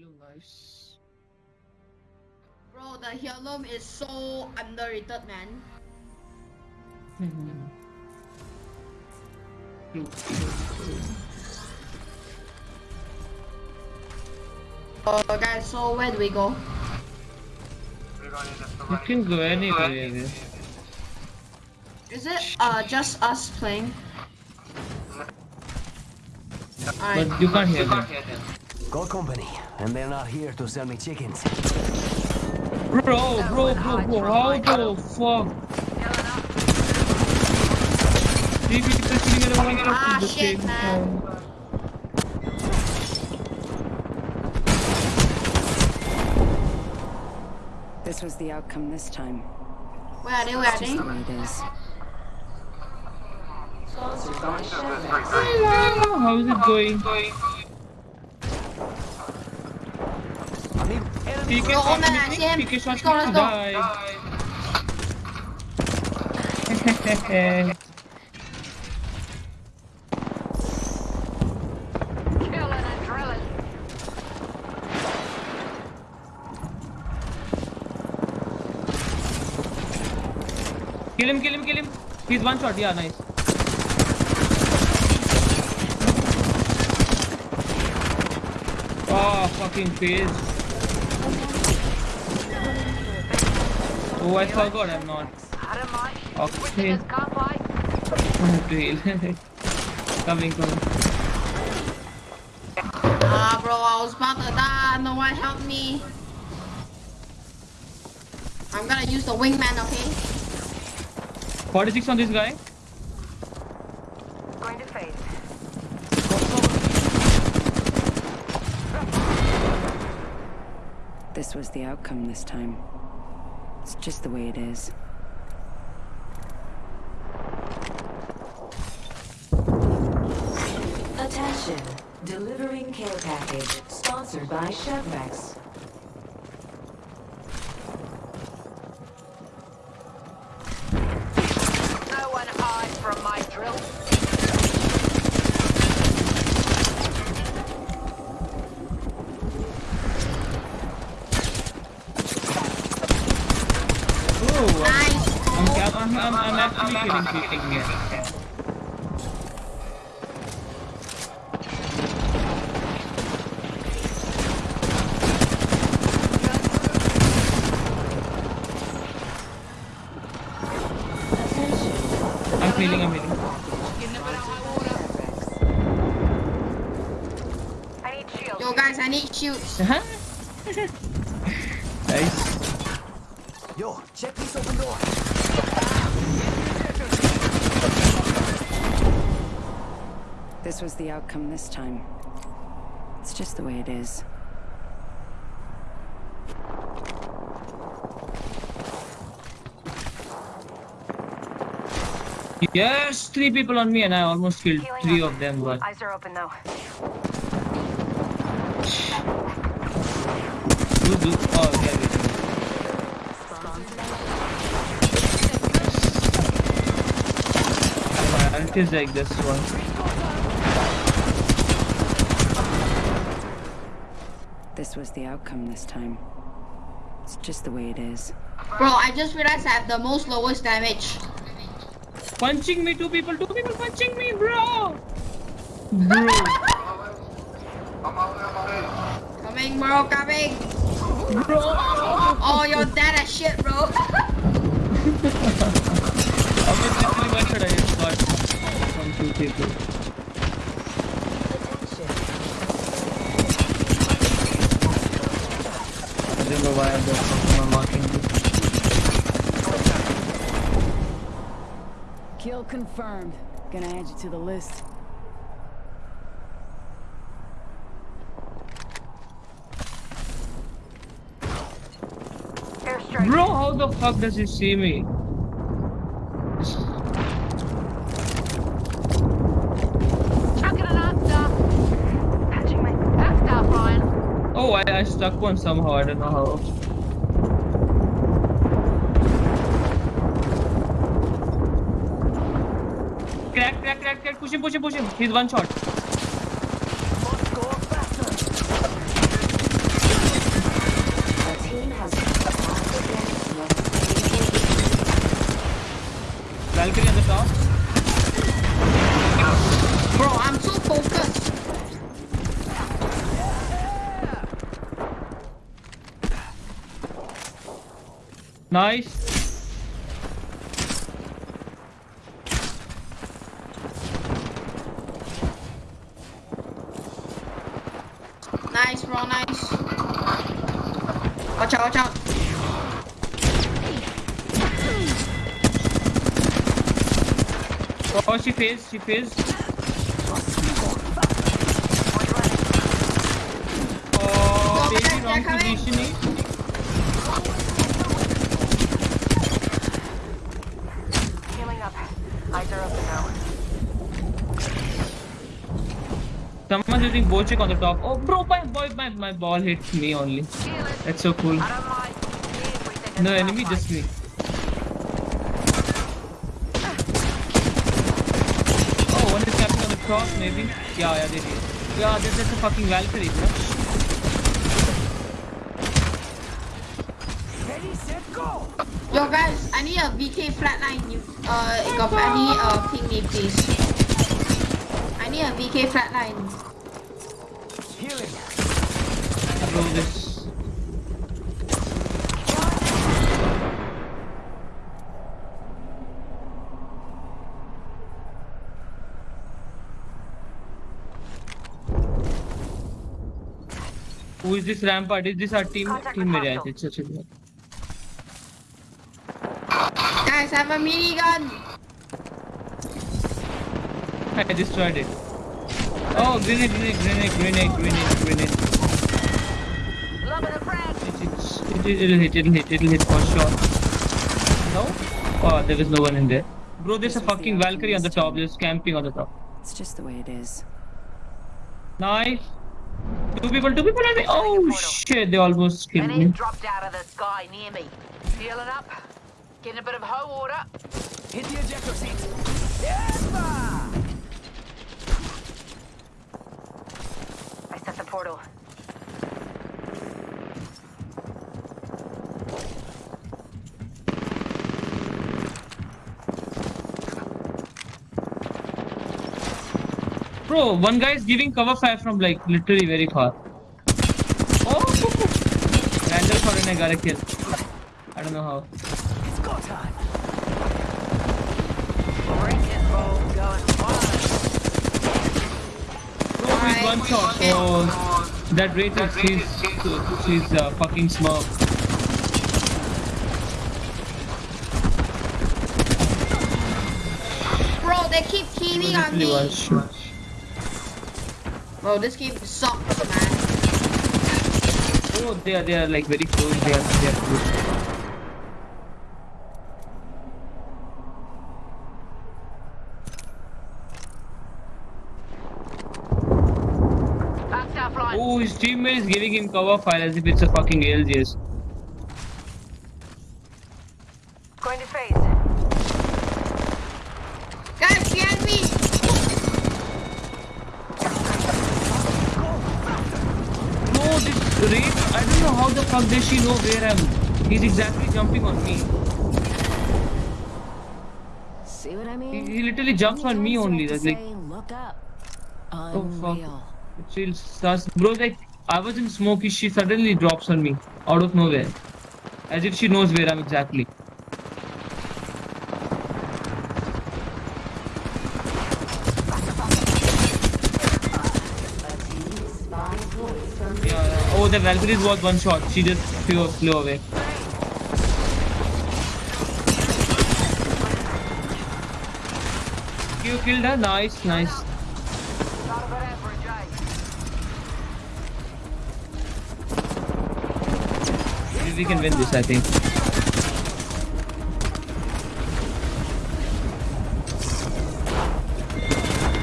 heirloom, nice. Bro, the heirloom is so underrated, man. True. Uh, guys, so where do we go? You can go anywhere, Is it uh just us playing? But you can't hear them. Got company, and they're not here to sell me chickens. Bro, bro, bro, bro, how the fuck? Three people sitting in one Ah, the shit, same man. This was the outcome this time. Where are they? Where are Just they? the way it is. Hello, how's it going? I need enemy PK Go, shot Omen, I see him. me, PK shot Let's go, let's go. die. Killing and drilling. kill him, kill him, kill him. He's one shot, yeah, nice. Oh, fucking phase. Oh, I forgot I'm not. Out of my Okay. witnesses can't fight. Drill. coming, coming. Ah, bro, I was about to die. No one help me. I'm gonna use the wingman, okay? 46 on this guy. Going to phase. This was the outcome this time. It's just the way it is. Attention. Delivering care package. Sponsored by Chevrex. No one hides from my drill. Feeling, I'm feeling. Yo, guys, I need shields. nice. Yo, check this open door. This was the outcome this time. It's just the way it is. Yes, three people on me and I almost killed Healing three up. of them, but Eyes are open though. you do. Oh, yeah, wait. My ult is like this one. This was the outcome this time. It's just the way it is. Bro, I just realized I have the most lowest damage. Punching me, two people, two people punching me, bro. Bro. Coming, bro, coming. Bro. Oh, you're dead as shit, bro. I was literally one shot I just got from two people. Marking. Kill confirmed. Gonna add you to the list. Bro, how the fuck does he see me? I, stuck one somehow, I don't know how. Crack, crack, crack, crack, push him, push him, push him. He's one shot. Nice. Nice, bro, nice. Watch out, watch out. Oh, she phased, she phased. Someone's using Bocek on the top. Oh, bro, my boy, my, my ball hit me only. That's so cool. No enemy, just me. Oh, one is camping on the top, maybe. Yeah, yeah, they did. Yeah, that's, that's a fucking Valkyrie, bro. Yo, guys, I need a VK flatline. You, uh, if any, uh, ping me, please. I need a VK flatline. Healing. Bro, this. Who is this rampart? Is this our team? Contact Team with area, I hostile. think. It's a- Guys, I have a minigun. I destroyed it. Oh, grenade, grenade, grenade, grenade, grenade, grenade. Love of the friend. It, it, it'll hit, it'll hit, it'll hit for sure. No? Oh, there is no one in there. Bro, there's a This was the fucking Valkyrie on the top. There's camping on the top. It's just the way it is. Nice. Two people, two people on me. Oh shit, they almost killed An me. egg dropped out of the sky near me. Healing up. Getting a bit of hoe water. Hit the ejector seat. I set the portal. Bro, one guy is giving cover fire from like literally very far. Oh! Randall for I got a kill. I don't know how. It's go time. Bring it, bro. Going wild. Bro, he's one shot. Oh, that Wraith is she's she's uh, fucking smart. Bro, they keep teaming on me. Bro, this game sucks, man. Oh, they are they are like very close. They are they are close. Oh, his teammate is giving him cover fire as if it's a fucking ALGS. Going to phase. Guys, behind me. No, this Wraith, I don't know how the fuck does she know where I'm. He's exactly jumping on me. See what I He, mean? he literally jumps on me only. That's like, look up. oh fuck. Chill, sus. Bro, like, I was in smoke, she suddenly drops on me. Out of nowhere. As if she knows where I'm exactly. Yeah. Oh, the Valkyries was one shot. She just flew, flew away. You killed her? Nice, nice. Not a bad average, eh? We- can win this, I think.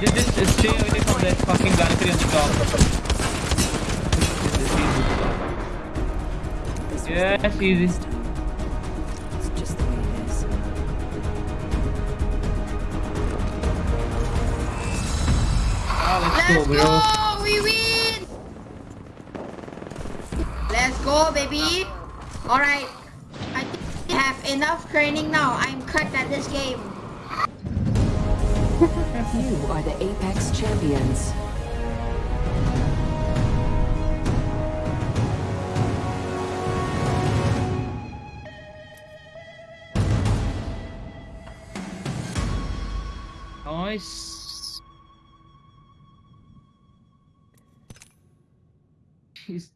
Just, just, just stay away from that fucking Valkyrie on the top. This is easy. This was the Yes, easy. this. It's just the way it is. Ah, let's Let's go, bro. go! We win! Let's go, baby. Alright. I have enough training now. I'm cut at this game. you are the Apex Champions. Nice. He's.